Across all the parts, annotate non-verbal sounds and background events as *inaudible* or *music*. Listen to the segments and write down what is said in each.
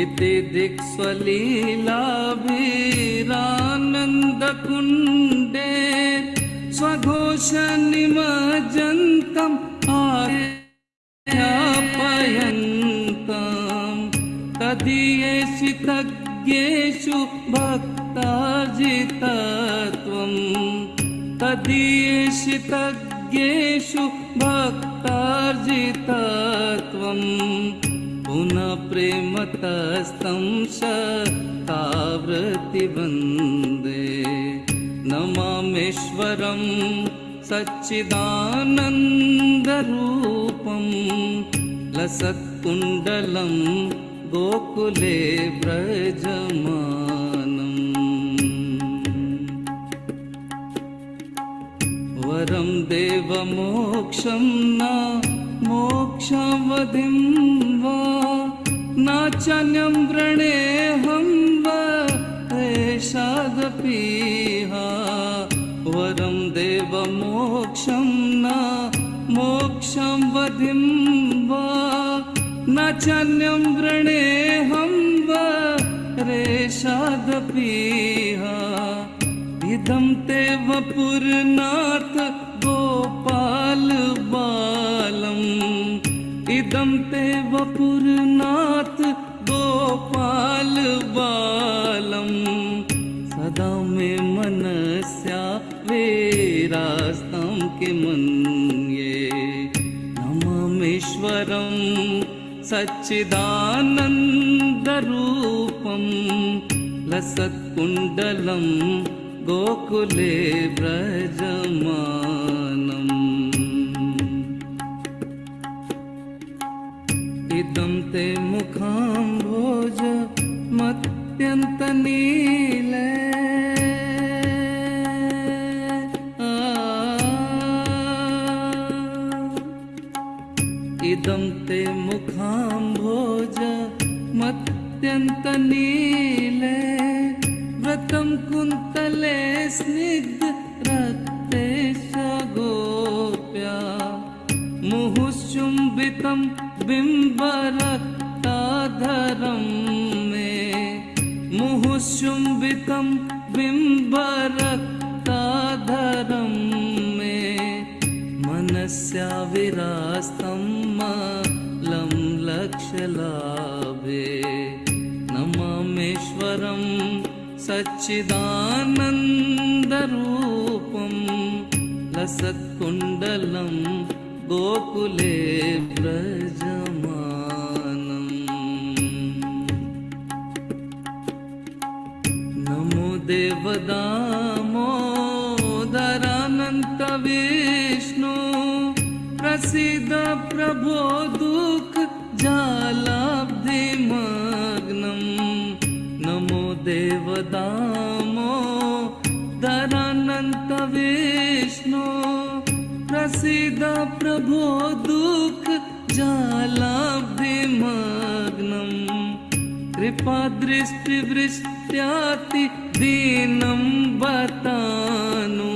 इति दिक्स्वलीलाभिरानन्दकुण्डे स्वघोष निमज्जन्तम् आयन्ताम् तदीयेषितज्ञेषु भक्तार्जितत्वम् तदीयेषितज्ञेषु भक्तार्जितत्वम् पुनः प्रेमतस्तं शतावृत्तिवन्दे नमामेश्वरं सच्चिदानन्दरूपं। लसत्कुण्डलं गोकुले व्रजमानम् वरं देवमोक्षं न मोक्षावधिं वा व्रणेऽहं वा एषादपीहा वरं देवमोक्षं न मोक्षं वधिं वा। नाचन्यं व्रणेऽहं वा रेषादपीहा इदं ते वपुरनाथ गोपाल बालम् इदं ते वपुरनाथ बालम्। सदा मे मनस्या वेरास्तं किमन्ये नमामीश्वरं सच्चिदानन्दरूपं लसत्कुण्डलं गोकुले व्रजमानम्। इदं ते मुखाम्भोज अत्यन्त नील। इदं ते मुखाम्भोज मत्यन्त मुखाम्भोजमत्यन्तनीले व्रतं कुन्तले स्निग्ध रक्ते सगोप्या मुहुसुम्बितं बिम्बरक्ताधरम्। मे मुहुश्चुम्बितं बिम्बरक्ताधरं मे मनस्या विरास्तं मलं लक्ष्यलाभे नमामेश्वरं सच्चिदानन्दरूपं लसत्कुण्डलं गोकुले व्रजमानम् नमो देवदामोदरानन्तविष्णु प्रसीद प्रभो दुःख जालाब्धिमग्नम् नमो देवदामो दरानन्तविष्णु प्रसीद प्रभो दुःख जालाब्धिमग्नम् कृपादृष्टिवृष्ट्याति दीनं बतानु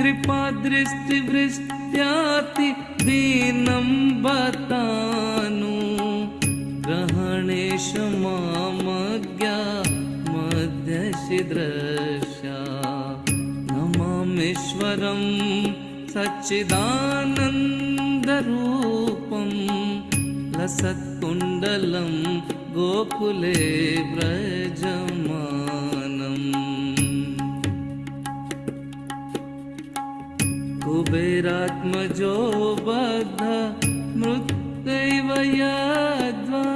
कृपादृष्टिवृष्ट्याति दीनं बतानु ग्रहणेश मामज्ञा मध्यशिद्रशा। नमामीश्वरं सच्चिदानन्दरूपं लसत्कुण्डलं गोकुले व्रजमानम् कुबेरात्मजो बद्ध मृत्यैव यद्वा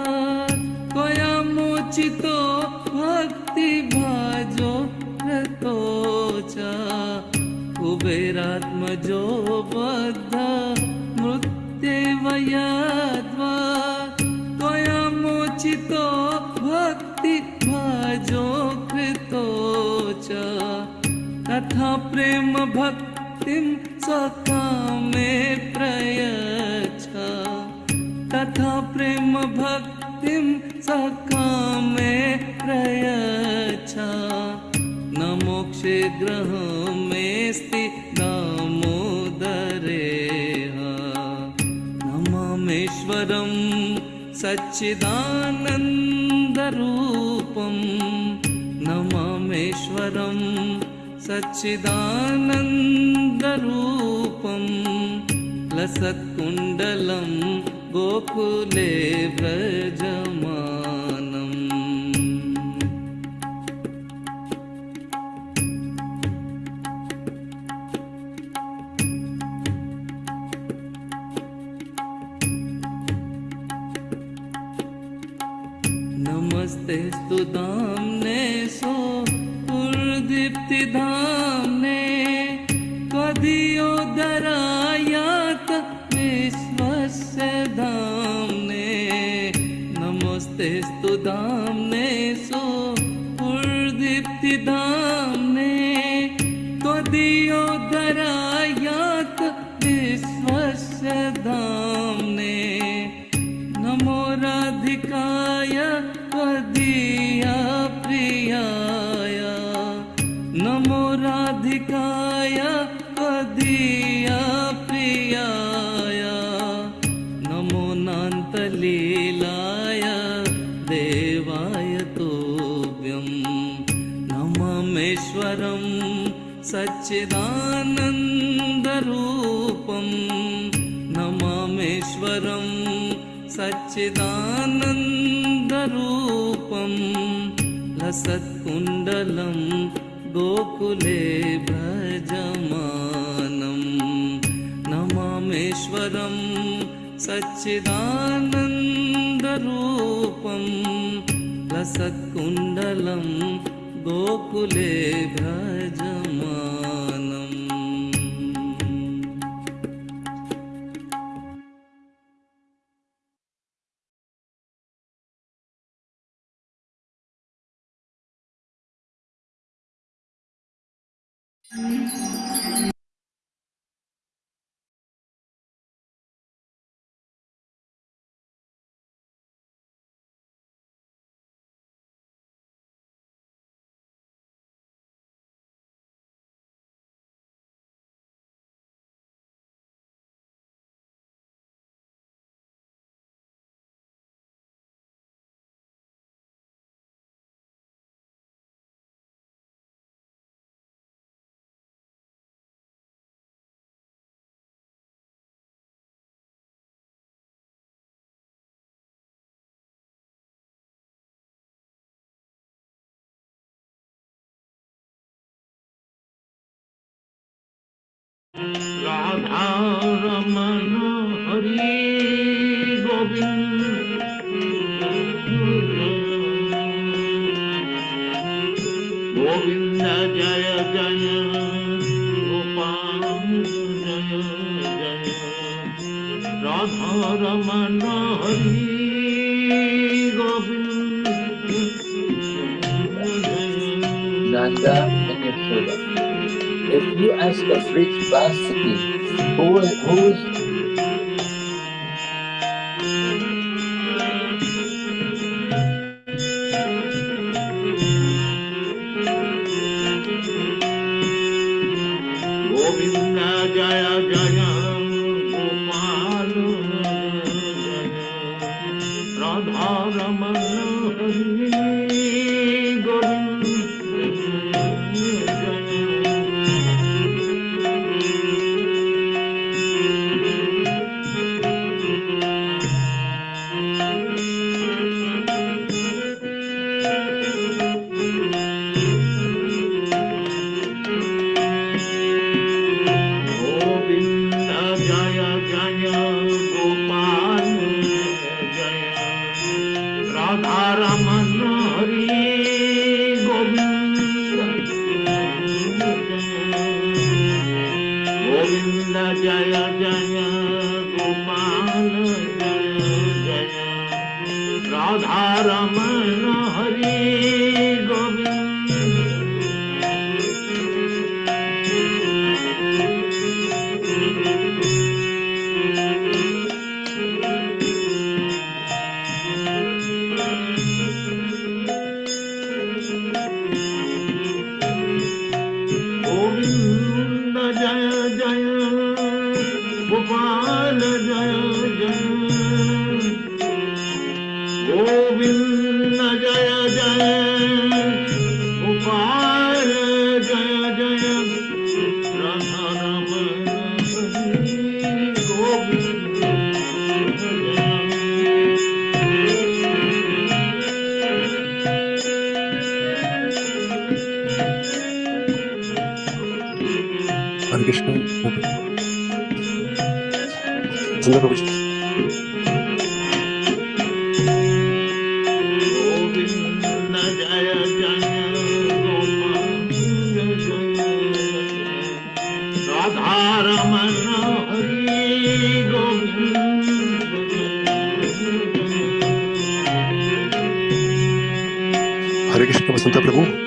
रतो च। कुबेरात्मजो बद्ध मृत्यैव चितो भक्तिभजो कृतो च। तथा प्रेम भक्तिं सकामे प्रयच्छ। तथा प्रेम भक्तिं सकामे प्रयच्छ। नमोक्षेग्रह मेऽस्ति नमोदरे न मामेश्वरम् सच्चिदानन्दरूपं नमामेश्वरं सच्चिदानन्दरूपं लसत्कुण्डलं गोकुले व्रजमानम् सुदाम ने सो पुरदीप्ति धाम ने कदियो दरायात विश्वस्य धाम ने। नमस्ते स्तुदाम ने सो पुरदीप्ति धाम ने कदियो दरायात विश्वस्य लसत्कुण्डलं गोकुले भजमानं नमामेश्वरं सच्चिदानन्दरूपं लसत्कुण्डलं गोकुले भजमानम् রাধা রমন হরি গোবিন্দ গোবিন্দ জয় জয় গোপাল জয় জয় Radha Raman Hari Govinda Nanda and Yashoda. If you ask a rich Vasiki, who who is हरे कृष्ण सुंदर प्रभु हरे कृष्ण बसंत प्रभु।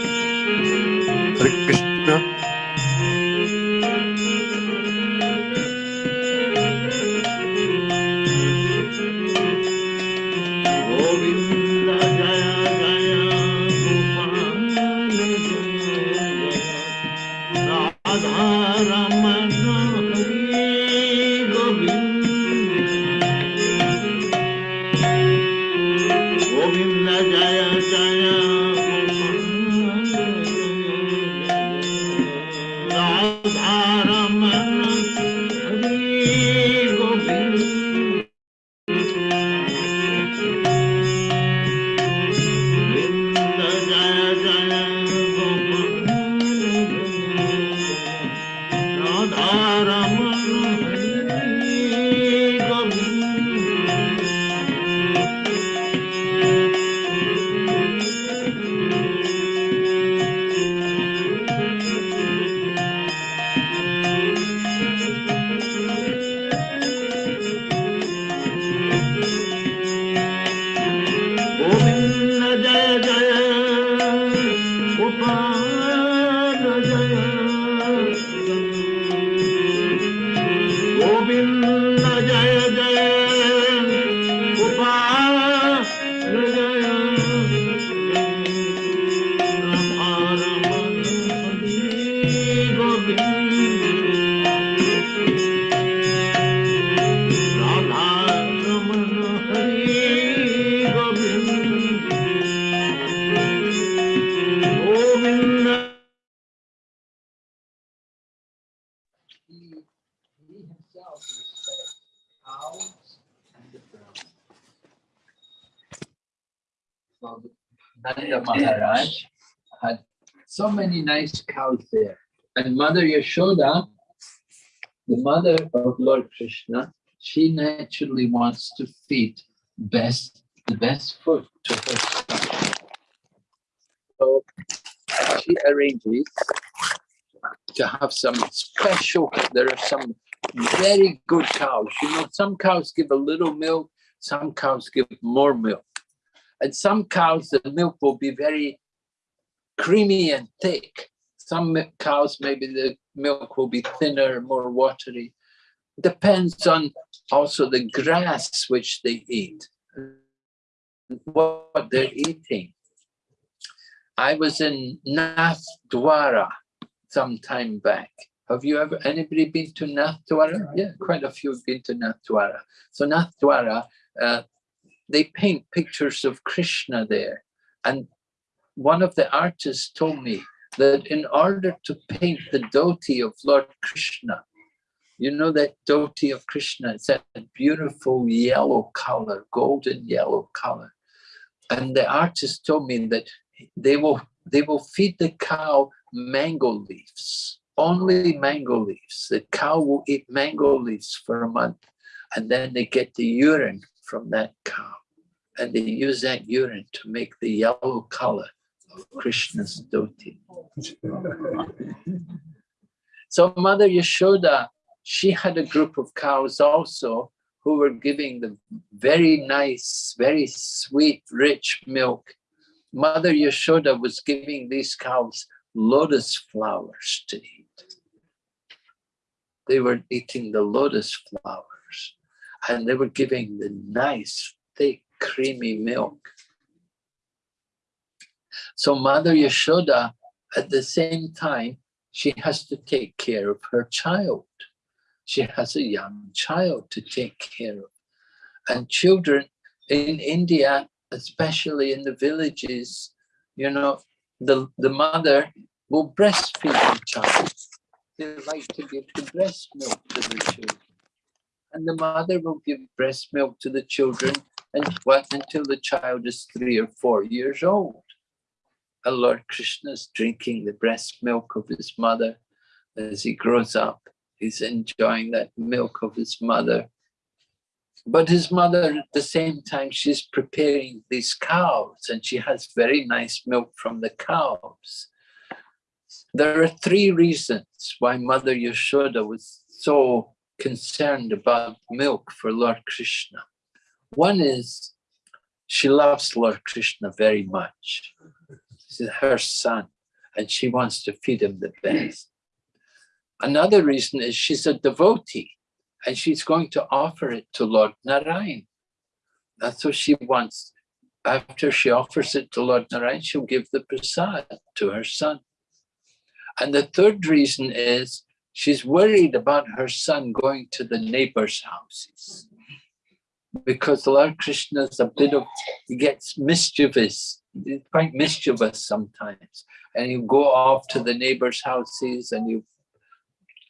Nanda Maharaj had so many nice cows there. And Mother Yashoda, the mother of Lord Krishna, she naturally wants to feed best the best food to her son. So she arranges to have some special, there are some very good cows. You know, some cows give a little milk, some cows give more milk. And some cows, the milk will be very creamy and thick. Some cows, maybe the milk will be thinner, more watery. Depends on also the grass which they eat, and what they're eating. I was in Nath Dwara some time back. Have you ever, anybody been to Nath Dwara? Yeah, quite a few have been to Nath Dwara. So Nath Dwara, uh, they paint pictures of Krishna there. And one of the artists told me that in order to paint the dhoti of Lord Krishna, you know that dhoti of Krishna, it's that beautiful yellow color, golden yellow color. And the artist told me that they will they will feed the cow mango leaves, only mango leaves. The cow will eat mango leaves for a month, and then they get the urine from that cow, and they use that urine to make the yellow color of Krishna's dhoti. So Mother Yashoda, she had a group of cows also who were giving the very nice, very sweet, rich milk. Mother Yashoda was giving these cows lotus flowers to eat. They were eating the lotus flowers and they were giving the nice, thick, creamy milk. So Mother Yashoda, at the same time, she has to take care of her child. She has a young child to take care of. And children in India, especially in the villages, you know, the, the mother will breastfeed the child. They like to give the breast milk to the children. And the mother will give breast milk to the children and what until the child is three or four years old. And Lord Krishna is drinking the breast milk of his mother. as he grows up. He's enjoying that milk of his mother. But his mother, at the same time, she's preparing these cows and she has very nice milk from the cows. There are three reasons why Mother Yashoda was so concerned about milk for Lord Krishna. One is she loves Lord Krishna very much. He's her son and she wants to feed him the best. Another reason is she's a devotee and she's going to offer it to Lord Narayan. That's what she wants. After she offers it to Lord Narayan, she'll give the prasad to her son. And the third reason is she's worried about her son going to the neighbors' houses. Because Lord Krishna is a bit of, he gets mischievous, he's quite mischievous sometimes. And you go off to the neighbors' houses and you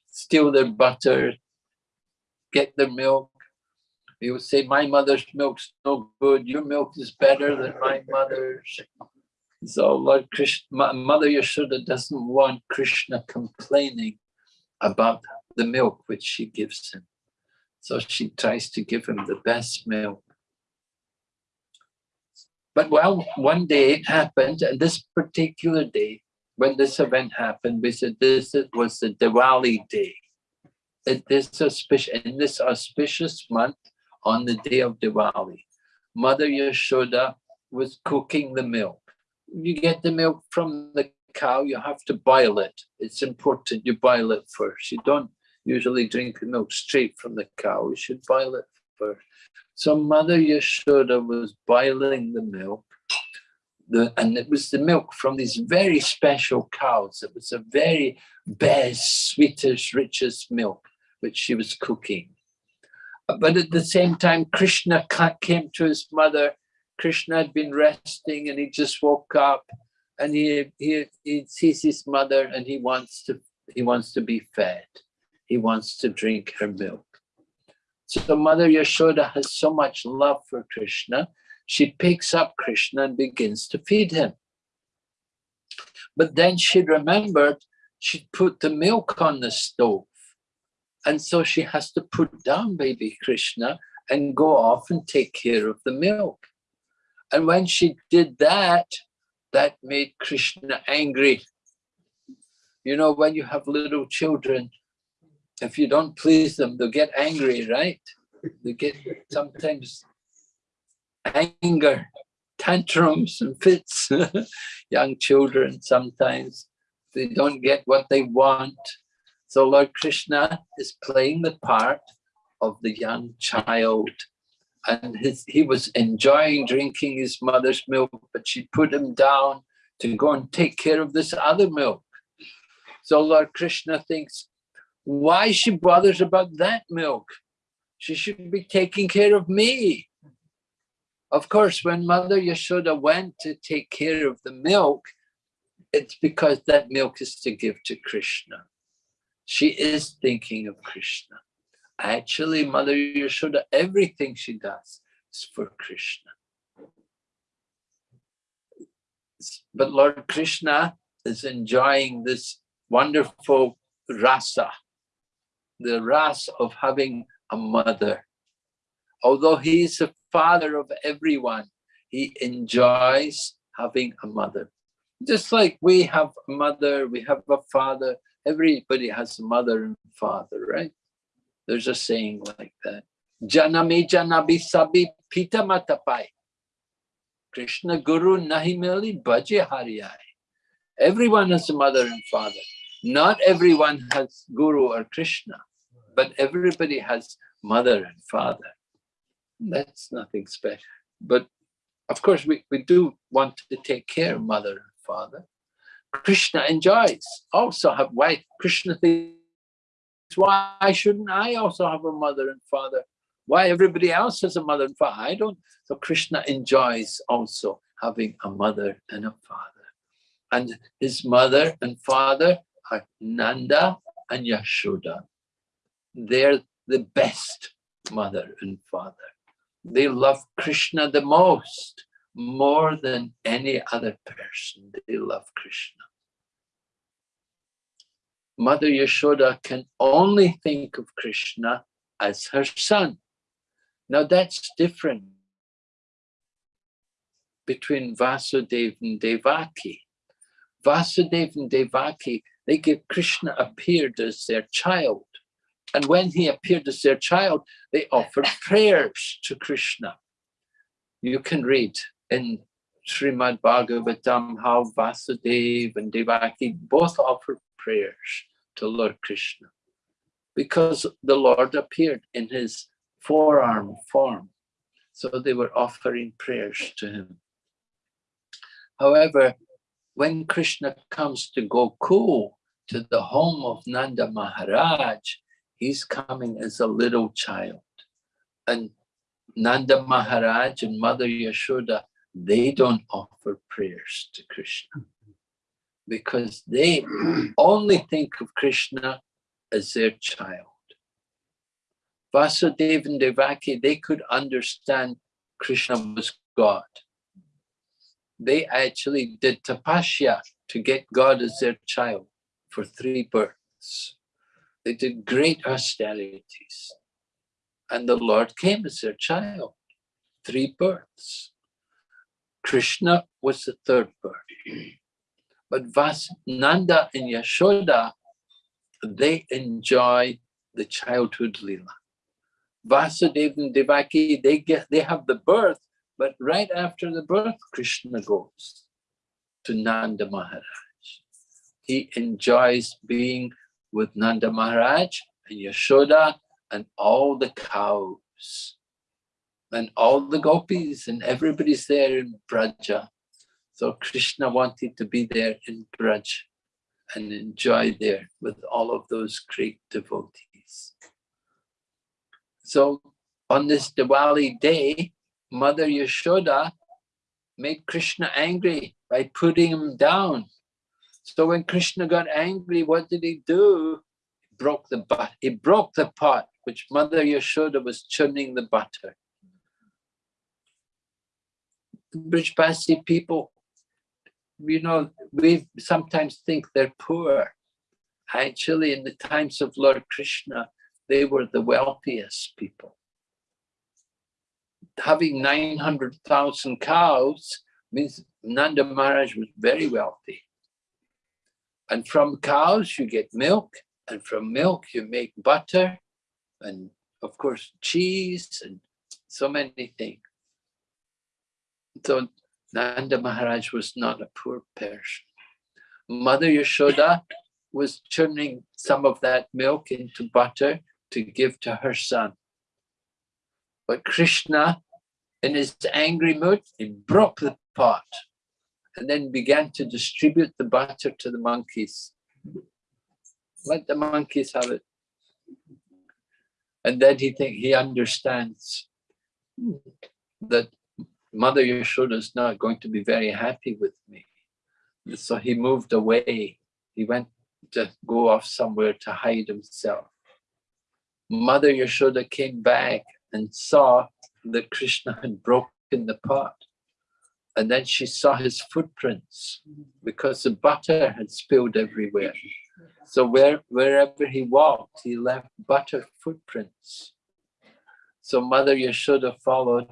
steal their butter, get their milk. You would say, my mother's milk's no good, your milk is better than my mother's. So Lord Krishna, Mother Yashoda doesn't want Krishna complaining about the milk which she gives him. So she tries to give him the best milk. But well, one day it happened, and this particular day, when this event happened, we said this was the Diwali day. In this, auspicious, in this auspicious month, on the day of Diwali, Mother Yashoda was cooking the milk you get the milk from the cow, you have to boil it. It's important you boil it first. You don't usually drink milk straight from the cow. You should boil it first. So Mother Yashoda was boiling the milk. The, and it was the milk from these very special cows. It was a very best, sweetest, richest milk which she was cooking. But at the same time, Krishna came to his mother Krishna had been resting and he just woke up and he, he, he sees his mother and he wants to he wants to be fed. He wants to drink her milk. So Mother Yashoda has so much love for Krishna, she picks up Krishna and begins to feed him. But then she remembered she'd put the milk on the stove. And so she has to put down baby Krishna and go off and take care of the milk. And when she did that, that made Krishna angry. You know, when you have little children, if you don't please them, they'll get angry, right? They get sometimes anger, tantrums and fits. *laughs* Young children sometimes, they don't get what they want. So Lord Krishna is playing the part of the young child and his, he was enjoying drinking his mother's milk, but she put him down to go and take care of this other milk. So Lord Krishna thinks, why she bothers about that milk? She should be taking care of me. Of course, when Mother Yashoda went to take care of the milk, it's because that milk is to give to Krishna. She is thinking of Krishna. Actually, Mother Yashoda, everything she does is for Krishna. But Lord Krishna is enjoying this wonderful rasa, the rasa of having a mother. Although he is the father of everyone, he enjoys having a mother. Just like we have a mother, we have a father, everybody has a mother and father, right? There's a saying like that. Janami janabi sabi pita matapai. Krishna Guru nahimeli bhaje hariyai. Everyone has a mother and father. Not everyone has Guru or Krishna, but everybody has mother and father. That's nothing special. But of course, we, we do want to take care of mother and father. Krishna enjoys also have wife. Krishna thinks why shouldn't I also have a mother and father? Why everybody else has a mother and father? I don't. So Krishna enjoys also having a mother and a father. And his mother and father are Nanda and Yashoda. They're the best mother and father. They love Krishna the most, more than any other person. They love Krishna. Mother Yashoda can only think of Krishna as her son. Now that's different between Vasudeva and Devaki. Vasudeva and Devaki, they give Krishna appeared as their child. And when he appeared as their child, they offered *laughs* prayers to Krishna. You can read in Srimad Bhagavatam how Vasudeva and Devaki both offered prayers to Lord Krishna because the Lord appeared in his forearm form. So they were offering prayers to him. However, when Krishna comes to Gokul, to the home of Nanda Maharaj, he's coming as a little child. And Nanda Maharaj and Mother Yashoda, they don't offer prayers to Krishna because they *clears throat* only think of Krishna as their child. Vasudeva and Devaki, they could understand Krishna was God. They actually did tapasya to get God as their child for three births. They did great austerities. And the Lord came as their child, three births. Krishna was the third birth. But Vas Nanda and Yashoda, they enjoy the childhood lila. Vasudeva and Devaki, they get they have the birth, but right after the birth, Krishna goes to Nanda Maharaj. He enjoys being with Nanda Maharaj and Yashoda and all the cows and all the gopis and everybody's there in Braja. So Krishna wanted to be there in Braj and enjoy there with all of those great devotees. So on this Diwali day, Mother Yashoda made Krishna angry by putting him down. So when Krishna got angry, what did he do? He broke the but he broke the pot which Mother Yashoda was churning the butter. Brijbasi people you know, we sometimes think they're poor. Actually, in the times of Lord Krishna, they were the wealthiest people. Having 900,000 cows means Nanda Maharaj was very wealthy. And from cows, you get milk, and from milk, you make butter, and of course, cheese, and so many things. So Nanda Maharaj was not a poor person. Mother Yashoda was churning some of that milk into butter to give to her son. But Krishna, in his angry mood, he broke the pot and then began to distribute the butter to the monkeys. Let the monkeys have it. And then he think he understands that Mother Yashoda is not going to be very happy with me. So he moved away. He went to go off somewhere to hide himself. Mother Yashoda came back and saw that Krishna had broken the pot. And then she saw his footprints because the butter had spilled everywhere. So where, wherever he walked, he left butter footprints. So Mother Yashoda followed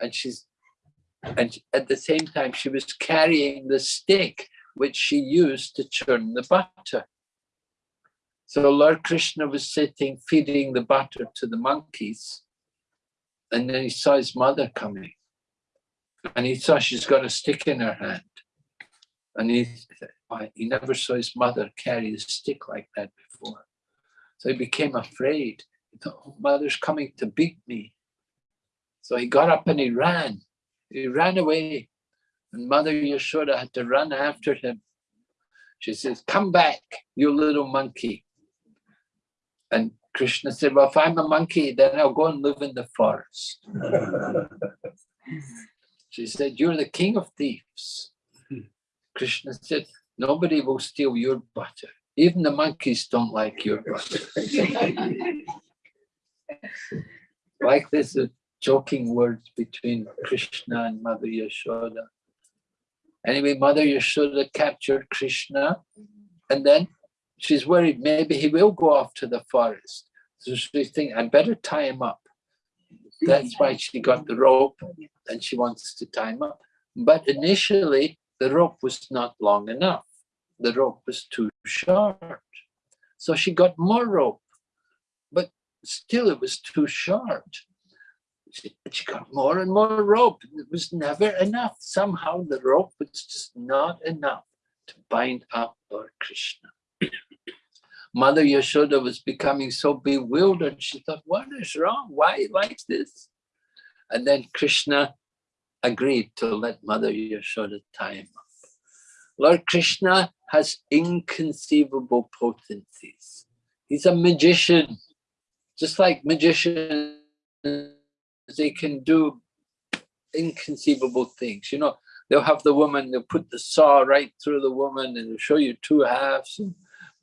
and she's and at the same time she was carrying the stick which she used to churn the butter. So Lord Krishna was sitting feeding the butter to the monkeys and then he saw his mother coming and he saw she's got a stick in her hand and he he never saw his mother carry a stick like that before. So he became afraid. He thought, oh, mother's coming to beat me. So he got up and he ran. He ran away. And Mother Yashoda had to run after him. She says, come back, you little monkey. And Krishna said, well, if I'm a monkey, then I'll go and live in the forest. *laughs* she said, you're the king of thieves. Krishna said, nobody will steal your butter. Even the monkeys don't like your butter. *laughs* like this, joking words between Krishna and Mother Yashoda. Anyway, Mother Yashoda captured Krishna and then she's worried maybe he will go off to the forest. So she's thinking, I better tie him up. That's why she got the rope and she wants to tie him up. But initially, the rope was not long enough. The rope was too short. So she got more rope, but still it was too short. She, got more and more rope. It was never enough. Somehow the rope was just not enough to bind up Lord Krishna. *coughs* Mother Yashoda was becoming so bewildered. She thought, what is wrong? Why like this? And then Krishna agreed to let Mother Yashoda tie him up. Lord Krishna has inconceivable potencies. He's a magician, just like magicians, they can do inconceivable things. You know, they'll have the woman, they'll put the saw right through the woman and they'll show you two halves and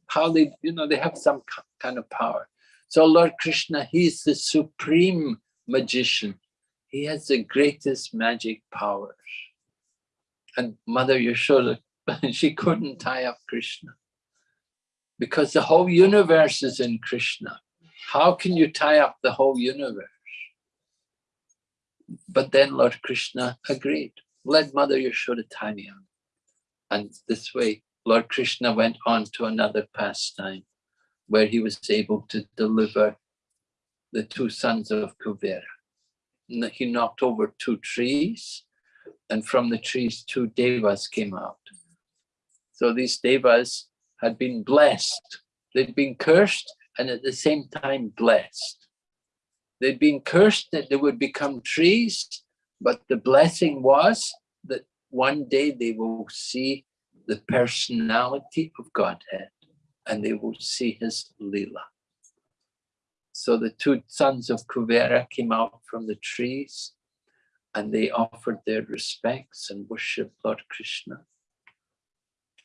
how they, you know, they have some kind of power. So Lord Krishna, he's the supreme magician. He has the greatest magic powers. And Mother Yashoda, *laughs* she couldn't tie up Krishna because the whole universe is in Krishna. How can you tie up the whole universe? But then Lord Krishna agreed, let Mother Yashoda tie me up. And this way, Lord Krishna went on to another pastime where he was able to deliver the two sons of Kuvera. He knocked over two trees and from the trees, two devas came out. So these devas had been blessed. They'd been cursed and at the same time blessed. They'd been cursed that they would become trees, but the blessing was that one day they will see the personality of Godhead and they will see his lila. So the two sons of Kuvera came out from the trees and they offered their respects and worshiped Lord Krishna.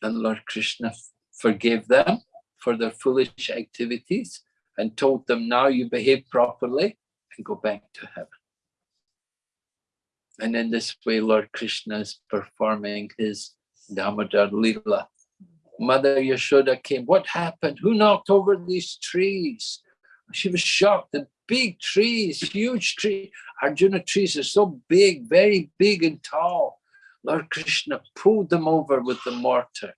And Lord Krishna forgave them for their foolish activities and told them, now you behave properly and go back to heaven. And in this way, Lord Krishna is performing his Damodar Lila. Mother Yashoda came, what happened? Who knocked over these trees? She was shocked, the big trees, huge tree. Arjuna trees are so big, very big and tall. Lord Krishna pulled them over with the mortar.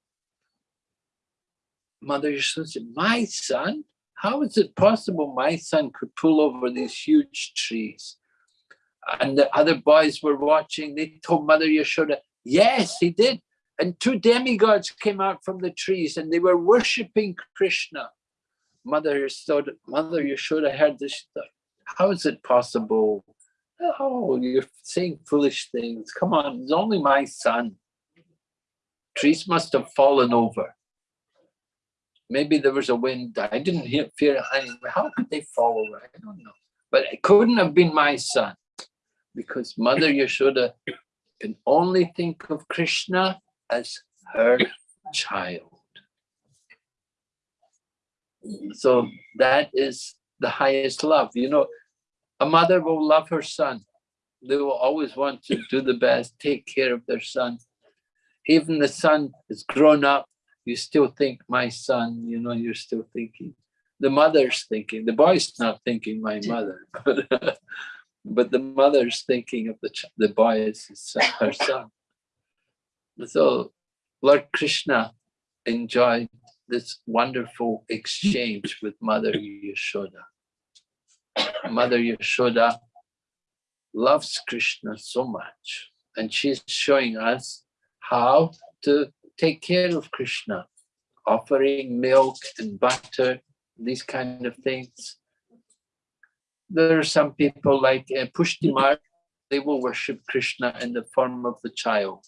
Mother Yashoda said, my son? How is it possible my son could pull over these huge trees? And the other boys were watching. They told Mother Yashoda, yes, he did. And two demigods came out from the trees and they were worshipping Krishna. Mother Yashoda, Mother Yashoda heard this, how is it possible? Oh, you're saying foolish things. Come on, it's only my son. Trees must have fallen over. Maybe there was a wind. I didn't hear fear. How could they fall over? I don't know. But it couldn't have been my son because Mother Yashoda can only think of Krishna as her child. So that is the highest love. You know, a mother will love her son. They will always want to do the best, take care of their son. Even the son is grown up, you still think, my son, you know, you're still thinking. The mother's thinking, the boy's not thinking my mother, *laughs* but, but the mother's thinking of the, the boy as his, *laughs* her son. So Lord Krishna enjoyed this wonderful exchange with Mother Yashoda. Mother Yashoda loves Krishna so much and she's showing us how to take care of Krishna, offering milk and butter, these kind of things. There are some people like uh, Pushtimar, they will worship Krishna in the form of the child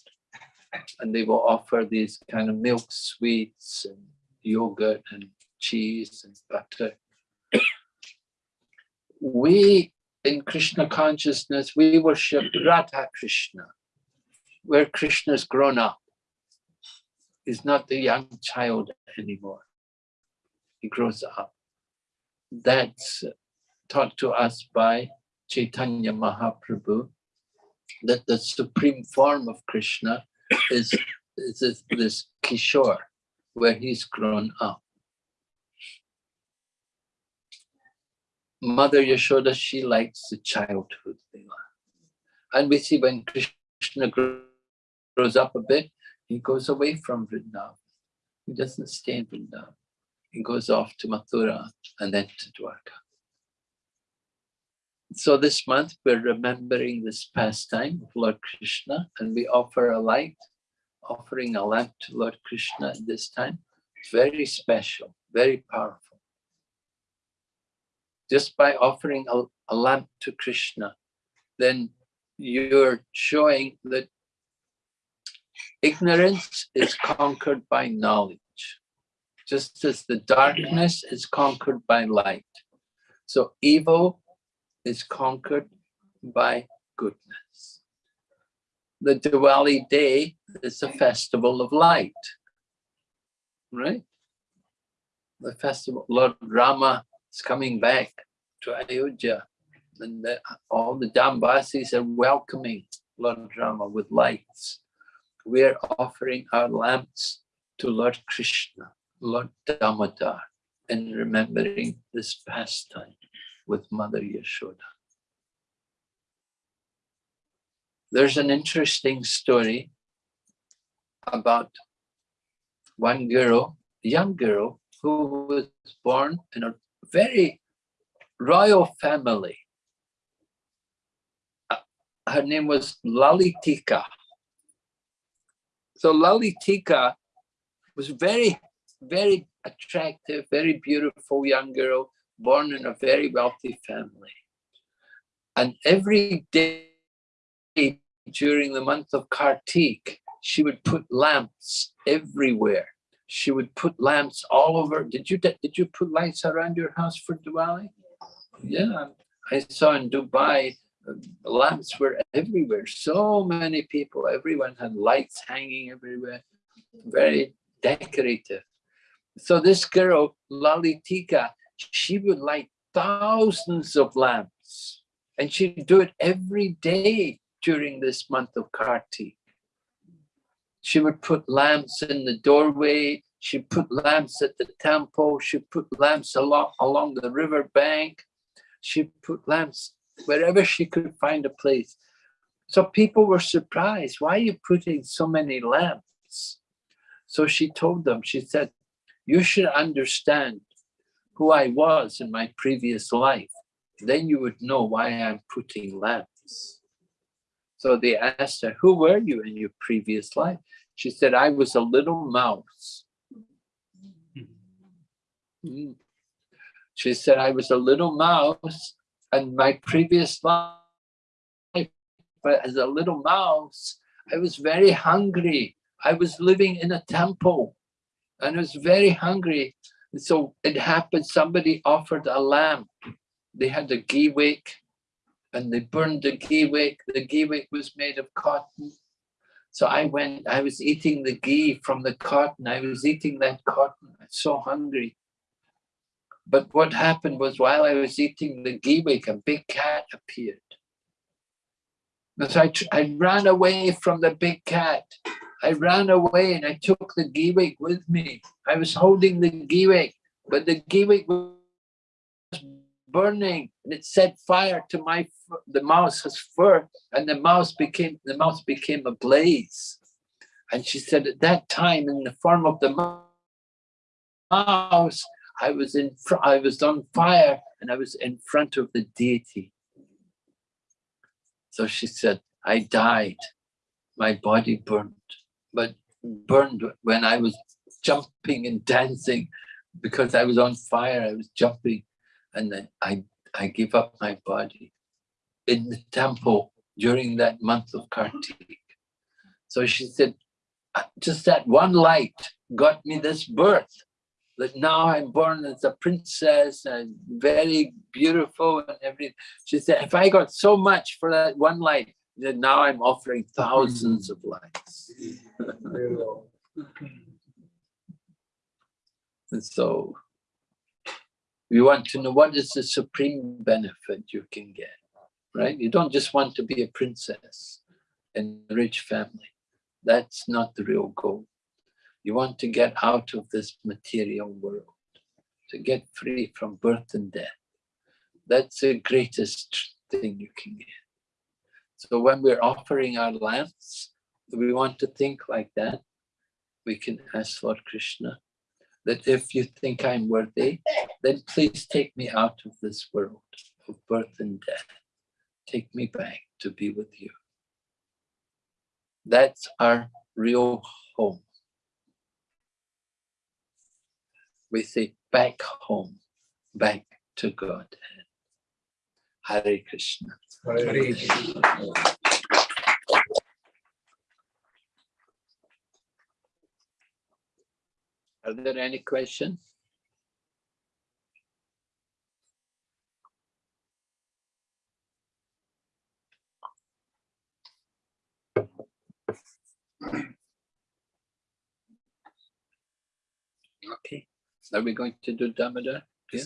and they will offer these kind of milk sweets and yogurt and cheese and butter. we, in Krishna consciousness, we worship Radha Krishna, where Krishna's grown up is not the young child anymore. He grows up. That's taught to us by Chaitanya Mahaprabhu, that the supreme form of Krishna is, is this, this Kishore, where he's grown up. Mother Yashoda, she likes the childhood. And we see when Krishna grows up a bit, he goes away from Vrindavan. He doesn't stay in Vrindavan. He goes off to Mathura and then to Dwarka. So this month we're remembering this pastime of Lord Krishna and we offer a light, offering a lamp to Lord Krishna at this time. Very special, very powerful. Just by offering a, a lamp to Krishna, then you're showing that ignorance is conquered by knowledge, just as the darkness is conquered by light. So evil is conquered by goodness. The Diwali day is a festival of light, right? The festival, Lord Rama is coming back to Ayodhya and the, all the Dambasis are welcoming Lord Rama with lights. We're offering our lamps to Lord Krishna, Lord Damodar, and remembering this pastime with Mother Yashoda. There's an interesting story about one girl, young girl, who was born in a very royal family. Uh, her name was Lalitika. So Lalitika was very, very attractive, very beautiful young girl, born in a very wealthy family. And every day during the month of Kartik, she would put lamps everywhere. She would put lamps all over. Did you did you put lights around your house for Diwali? Yeah, I saw in Dubai, lamps were everywhere. So many people, everyone had lights hanging everywhere. Very decorative. So this girl, Lalitika, she would light thousands of lamps and she'd do it every day during this month of Kartik. She would put lamps in the doorway, she put lamps at the temple, she put lamps along, along the river bank, she put lamps wherever she could find a place. So people were surprised, why are you putting so many lamps? So she told them, she said, you should understand who I was in my previous life. Then you would know why I'm putting lamps. So they asked her, who were you in your previous life? She said, I was a little mouse. Mm. She said, I was a little mouse and my previous life, as a little mouse, I was very hungry. I was living in a temple and I was very hungry. And so it happened, somebody offered a lamp. They had a ghee wick and they burned the ghee wick. The ghee wick was made of cotton. So I went, I was eating the ghee from the cotton. I was eating that cotton. I was so hungry. But what happened was while I was eating the ghee wick, a big cat appeared. And So I, I ran away from the big cat. I ran away and I took the ghee wick with me. I was holding the ghee wick, but the ghee wick was burning and it set fire to my the mouse's fur and the mouse became the mouse became a blaze and she said at that time in the form of the mouse i was in i was on fire and i was in front of the deity. So she said i died. My body burned. But burned when i was jumping and dancing because i was on fire i was jumping and then I, I give up my body in the temple during that month of Kartik. So she said, uh, just that one light got me this birth, that now I'm born as a princess and very beautiful and everything. She said, if I got so much for that one light, then now I'm offering thousands of lights. *laughs* and so we want to know what is the supreme benefit you can get, right? You don't just want to be a princess in a rich family. That's not the real goal. You want to get out of this material world, to get free from birth and death. That's the greatest thing you can get. So when we're offering our lamps, we want to think like that. We can ask Lord Krishna that if you think I'm worthy, then please take me out of this world of birth and death. Take me back to be with you. That's our real home. We say back home, back to God. Hare Krishna. Are there any questions? Are we going to do Damodar? Yeah.